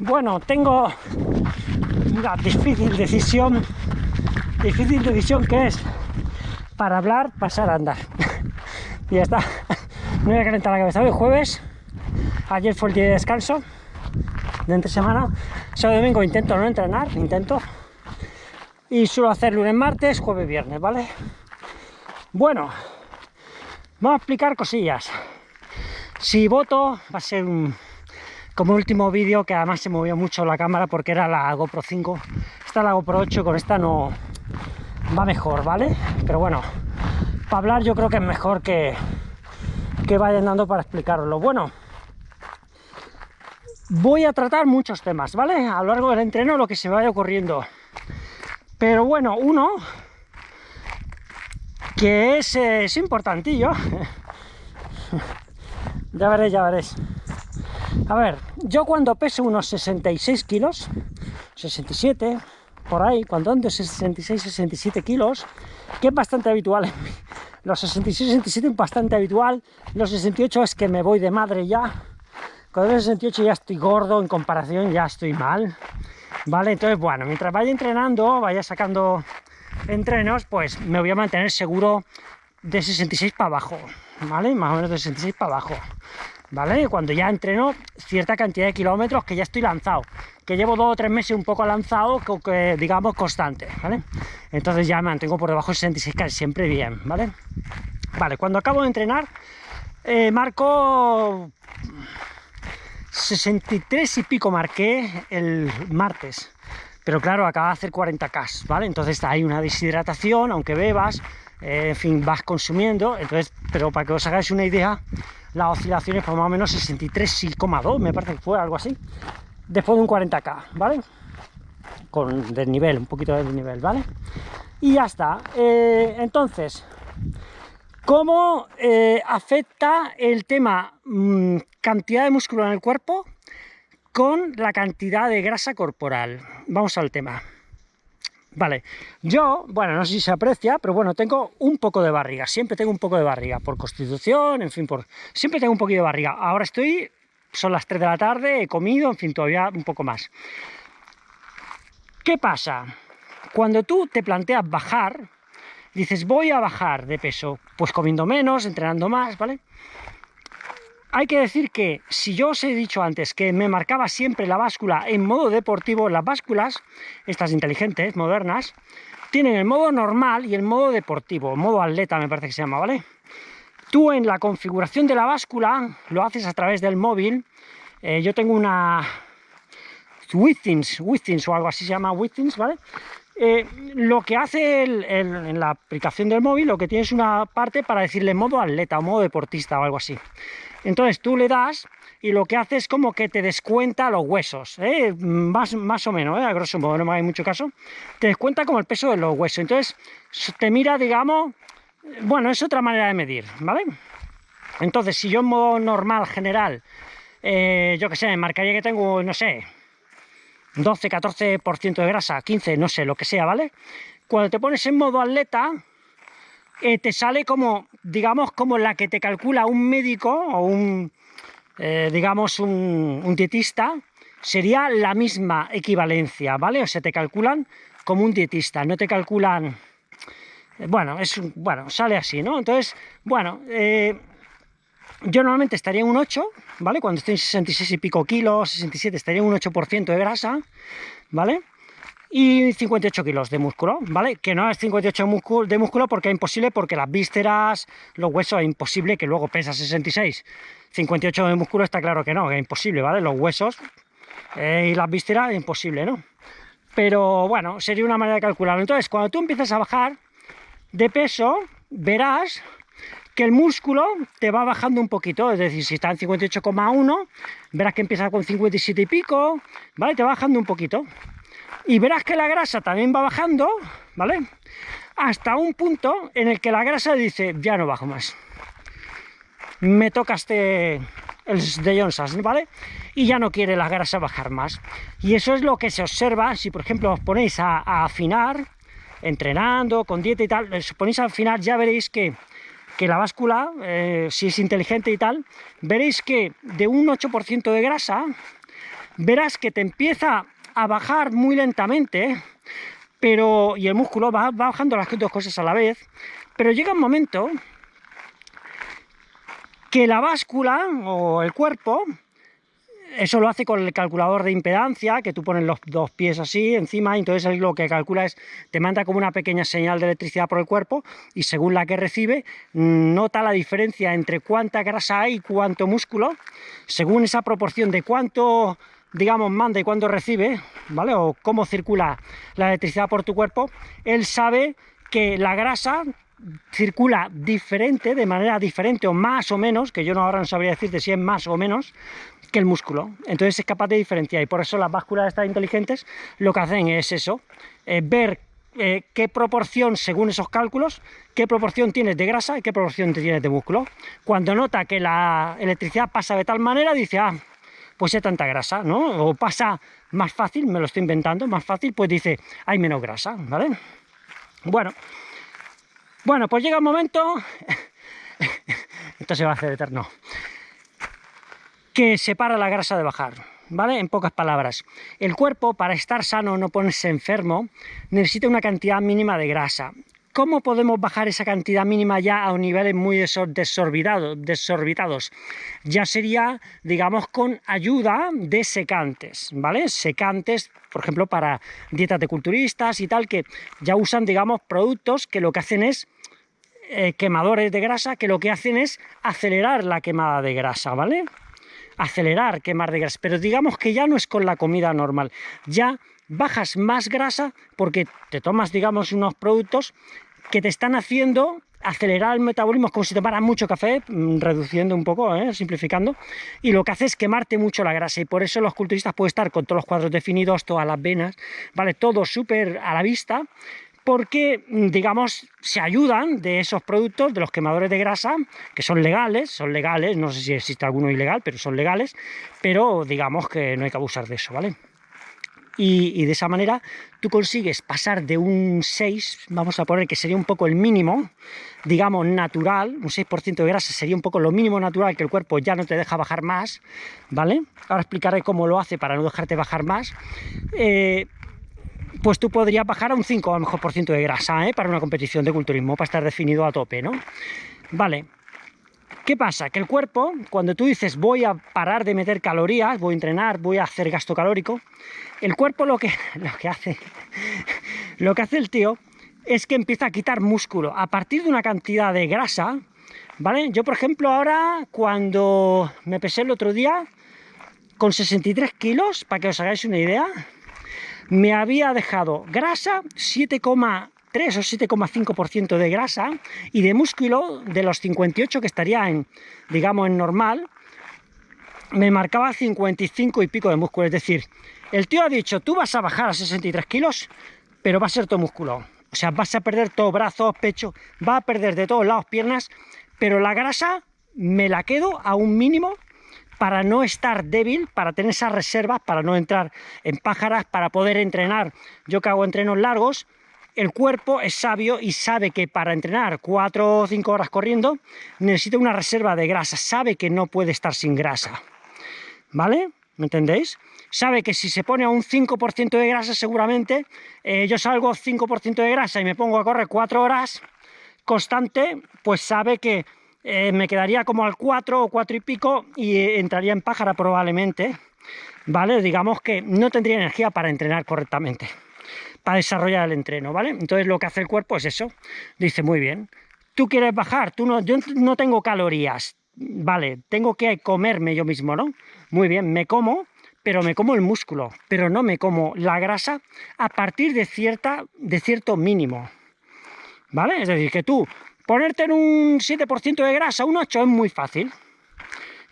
Bueno, tengo una difícil decisión, difícil decisión que es para hablar, pasar a andar. y ya está. No voy a calentar la cabeza. Hoy jueves, ayer fue el día de descanso de entre semana. Sábado domingo intento no entrenar, intento. Y suelo hacer lunes, martes, jueves, viernes, ¿vale? Bueno, vamos a explicar cosillas. Si voto, va a ser un, como último vídeo que además se movió mucho la cámara porque era la GoPro 5 esta la GoPro 8 con esta no va mejor vale pero bueno para hablar yo creo que es mejor que que vayan dando para explicarlo. Bueno voy a tratar muchos temas vale a lo largo del entreno lo que se vaya ocurriendo. Pero bueno uno que es, es importantillo. Ya veréis ya veréis a ver, yo cuando peso unos 66 kilos, 67, por ahí, cuando ando 66, 67 kilos, que es bastante habitual en mí. Los 66, 67 es bastante habitual, los 68 es que me voy de madre ya. Cuando los 68 ya estoy gordo, en comparación ya estoy mal. ¿Vale? Entonces, bueno, mientras vaya entrenando, vaya sacando entrenos, pues me voy a mantener seguro de 66 para abajo, ¿vale? Más o menos de 66 para abajo. ¿Vale? Cuando ya entreno cierta cantidad de kilómetros que ya estoy lanzado, que llevo dos o tres meses un poco lanzado, que, digamos constante, ¿vale? Entonces ya me mantengo por debajo de 66 casi siempre bien, ¿vale? Vale, cuando acabo de entrenar, eh, marco 63 y pico marqué el martes, pero claro, acaba de hacer 40k, ¿vale? Entonces hay una deshidratación, aunque bebas, eh, en fin, vas consumiendo, entonces, pero para que os hagáis una idea, las oscilaciones por más o menos 63,2, me parece que fue algo así, después de un 40k, ¿vale? Con desnivel, un poquito de desnivel, ¿vale? Y ya está. Eh, entonces, ¿cómo eh, afecta el tema mm, cantidad de músculo en el cuerpo con la cantidad de grasa corporal? Vamos al tema. Vale, yo, bueno, no sé si se aprecia, pero bueno, tengo un poco de barriga, siempre tengo un poco de barriga, por constitución, en fin, por siempre tengo un poquito de barriga. Ahora estoy, son las 3 de la tarde, he comido, en fin, todavía un poco más. ¿Qué pasa? Cuando tú te planteas bajar, dices, voy a bajar de peso, pues comiendo menos, entrenando más, ¿vale? Hay que decir que si yo os he dicho antes que me marcaba siempre la báscula en modo deportivo, las básculas, estas inteligentes, modernas, tienen el modo normal y el modo deportivo, modo atleta me parece que se llama, ¿vale? Tú en la configuración de la báscula lo haces a través del móvil. Eh, yo tengo una Withings, Withings o algo así se llama Withings, ¿vale? Eh, lo que hace en la aplicación del móvil, lo que tienes una parte para decirle modo atleta o modo deportista o algo así. Entonces tú le das y lo que hace es como que te descuenta los huesos, ¿eh? más, más o menos, ¿eh? a grosso modo, no me hay mucho caso, te descuenta como el peso de los huesos. Entonces te mira, digamos, bueno, es otra manera de medir, ¿vale? Entonces, si yo en modo normal, general, eh, yo que sé, marcaría que tengo, no sé, 12, 14% de grasa, 15, no sé, lo que sea, ¿vale? Cuando te pones en modo atleta, eh, te sale como, digamos, como la que te calcula un médico o un, eh, digamos, un, dietista, sería la misma equivalencia, ¿vale? O sea, te calculan como un dietista, no te calculan... Bueno, es, bueno sale así, ¿no? Entonces, bueno, eh, yo normalmente estaría en un 8, ¿vale? Cuando estoy en 66 y pico kilos, 67, estaría en un 8% de grasa, ¿vale? y 58 kilos de músculo, ¿vale? Que no es 58 de músculo porque es imposible, porque las vísceras, los huesos, es imposible que luego pesa 66. 58 de músculo está claro que no, es imposible, ¿vale? Los huesos eh, y las vísceras es imposible, ¿no? Pero bueno, sería una manera de calcularlo. Entonces, cuando tú empiezas a bajar de peso, verás que el músculo te va bajando un poquito, es decir, si está en 58,1, verás que empieza con 57 y pico, ¿vale? Te va bajando un poquito y verás que la grasa también va bajando, ¿vale? Hasta un punto en el que la grasa dice, ya no bajo más. Me toca este, el de Johnson, ¿vale? Y ya no quiere la grasa bajar más. Y eso es lo que se observa si, por ejemplo, os ponéis a, afinar, entrenando, con dieta y tal, os ponéis a afinar, ya veréis que, que la báscula, eh, si es inteligente y tal, veréis que de un 8% de grasa verás que te empieza a bajar muy lentamente, pero y el músculo va, va bajando las dos cosas a la vez, pero llega un momento que la báscula o el cuerpo eso lo hace con el calculador de impedancia, que tú pones los dos pies así encima, y entonces lo que calcula es, te manda como una pequeña señal de electricidad por el cuerpo, y según la que recibe, nota la diferencia entre cuánta grasa hay y cuánto músculo, según esa proporción de cuánto, digamos, manda y cuánto recibe, ¿vale? O cómo circula la electricidad por tu cuerpo, él sabe que la grasa circula diferente, de manera diferente o más o menos, que yo no ahora no sabría decirte si es más o menos, que el músculo. Entonces es capaz de diferenciar y por eso las básculas estas inteligentes lo que hacen es eso, eh, ver eh, qué proporción, según esos cálculos, qué proporción tienes de grasa y qué proporción tienes de músculo. Cuando nota que la electricidad pasa de tal manera, dice, ah, pues hay tanta grasa, ¿no? O pasa más fácil, me lo estoy inventando, más fácil, pues dice, hay menos grasa, ¿vale? Bueno, bueno, pues llega un momento, esto se va a hacer eterno, que separa la grasa de bajar, ¿vale? En pocas palabras, el cuerpo para estar sano, no ponerse enfermo, necesita una cantidad mínima de grasa. ¿Cómo podemos bajar esa cantidad mínima ya a niveles muy desorbitados? Ya sería, digamos, con ayuda de secantes, ¿vale? Secantes, por ejemplo, para dietas de culturistas y tal, que ya usan, digamos, productos que lo que hacen es eh, quemadores de grasa que lo que hacen es acelerar la quemada de grasa, ¿vale? Acelerar quemar de grasa, pero digamos que ya no es con la comida normal, ya bajas más grasa porque te tomas, digamos, unos productos que te están haciendo acelerar el metabolismo como si tomaras mucho café, mm, reduciendo un poco, ¿eh? simplificando, y lo que hace es quemarte mucho la grasa, y por eso los culturistas pueden estar con todos los cuadros definidos, todas las venas, ¿vale? Todo súper a la vista, porque, mm, digamos, se ayudan de esos productos, de los quemadores de grasa, que son legales, son legales, no sé si existe alguno ilegal, pero son legales, pero digamos que no hay que abusar de eso, ¿vale? Y, de esa manera tú consigues pasar de un 6, vamos a poner que sería un poco el mínimo, digamos, natural, un 6% de grasa sería un poco lo mínimo natural que el cuerpo ya no te deja bajar más, ¿vale? Ahora explicaré cómo lo hace para no dejarte bajar más. Eh, pues tú podrías bajar a un 5 a lo mejor por ciento de grasa ¿eh? para una competición de culturismo, para estar definido a tope, ¿no? Vale, ¿Qué pasa? Que el cuerpo, cuando tú dices voy a parar de meter calorías, voy a entrenar, voy a hacer gasto calórico, el cuerpo lo que, lo que hace, lo que hace el tío es que empieza a quitar músculo a partir de una cantidad de grasa, ¿vale? Yo, por ejemplo, ahora cuando me pesé el otro día con 63 kilos, para que os hagáis una idea, me había dejado grasa 7,3 o 7,5% de grasa y de músculo de los 58 que estaría en, digamos, en normal, me marcaba 55 y pico de músculo. Es decir, el tío ha dicho, tú vas a bajar a 63 kilos, pero va a ser todo músculo. O sea, vas a perder todo, brazos, pecho, va a perder de todos lados piernas, pero la grasa me la quedo a un mínimo para no estar débil, para tener esas reservas, para no entrar en pájaras, para poder entrenar. Yo que hago entrenos largos, el cuerpo es sabio y sabe que para entrenar 4 o 5 horas corriendo necesita una reserva de grasa, sabe que no puede estar sin grasa. ¿Vale? ¿Me entendéis? Sabe que si se pone a un 5% de grasa seguramente, eh, yo salgo 5% de grasa y me pongo a correr 4 horas constante, pues sabe que eh, me quedaría como al 4 o 4 y pico y entraría en pájara probablemente, ¿vale? Digamos que no tendría energía para entrenar correctamente, para desarrollar el entreno, ¿vale? Entonces lo que hace el cuerpo es eso, dice, muy bien, tú quieres bajar, tú no, yo no tengo calorías, vale, tengo que comerme yo mismo, ¿no? Muy bien, me como, pero me como el músculo, pero no me como la grasa a partir de, cierta, de cierto mínimo, ¿vale? Es decir, que tú Ponerte en un 7% de grasa, un 8 es muy fácil.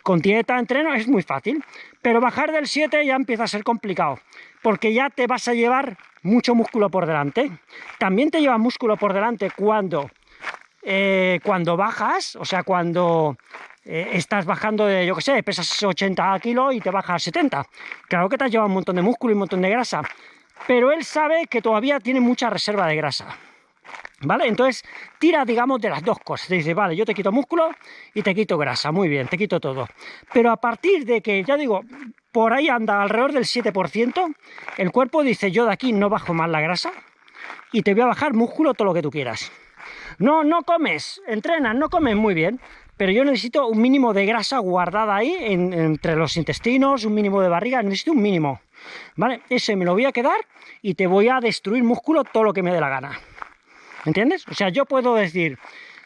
Con dieta, entreno es muy fácil. Pero bajar del 7 ya empieza a ser complicado. Porque ya te vas a llevar mucho músculo por delante. También te lleva músculo por delante cuando, eh, cuando bajas, o sea, cuando eh, estás bajando de, yo qué sé, pesas 80 kilos y te bajas a 70. Claro que te has llevado un montón de músculo y un montón de grasa. Pero él sabe que todavía tiene mucha reserva de grasa. ¿Vale? Entonces tira, digamos, de las dos cosas. dice, vale, yo te quito músculo y te quito grasa, muy bien, te quito todo. Pero a partir de que, ya digo, por ahí anda alrededor del 7%, el cuerpo dice, yo de aquí no bajo más la grasa, y te voy a bajar músculo todo lo que tú quieras. No, no comes, entrenas, no comes muy bien, pero yo necesito un mínimo de grasa guardada ahí entre los intestinos, un mínimo de barriga, necesito un mínimo, ¿vale? Ese me lo voy a quedar y te voy a destruir músculo todo lo que me dé la gana. ¿Entiendes? O sea, yo puedo decir,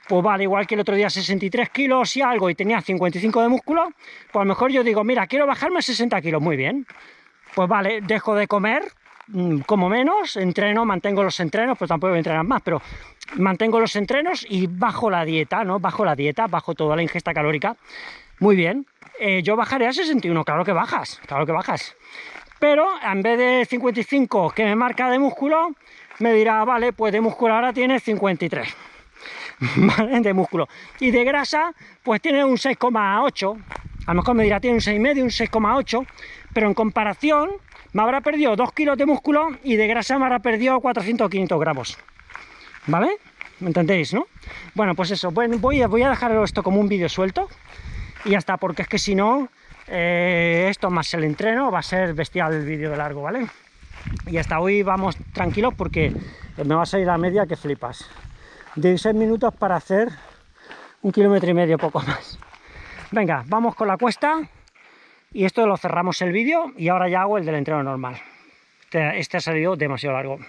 pues vale, igual que el otro día 63 kilos y algo y tenía 55 de músculo, pues a lo mejor yo digo, mira, quiero bajarme a 60 kilos, muy bien. Pues vale, dejo de comer, mm, como menos, entreno, mantengo los entrenos, pues tampoco voy a entrenar más, pero mantengo los entrenos y bajo la dieta, ¿no? Bajo la dieta, bajo toda la ingesta calórica. Muy bien. Eh, yo bajaré a 61, claro que bajas, claro que bajas. Pero en vez de 55 que me marca de músculo, me dirá, vale, pues de músculo ahora tiene 53. ¿Vale? De músculo. Y de grasa, pues tiene un 6,8. A lo mejor me dirá, tiene un 6,5, un 6,8. Pero en comparación, me habrá perdido 2 kilos de músculo y de grasa me habrá perdido 400 o 500 gramos. ¿Vale? ¿Me entendéis, no? Bueno, pues eso, voy, voy a dejar esto como un vídeo suelto y ya está, porque es que si no, eh, esto más el entreno va a ser bestial el vídeo de largo, ¿vale? Y hasta hoy vamos tranquilos porque me va a salir la media que flipas. 16 minutos para hacer un kilómetro y medio, poco más. Venga, vamos con la cuesta y esto lo cerramos el vídeo y ahora ya hago el del entreno normal. Este, este ha salido demasiado largo.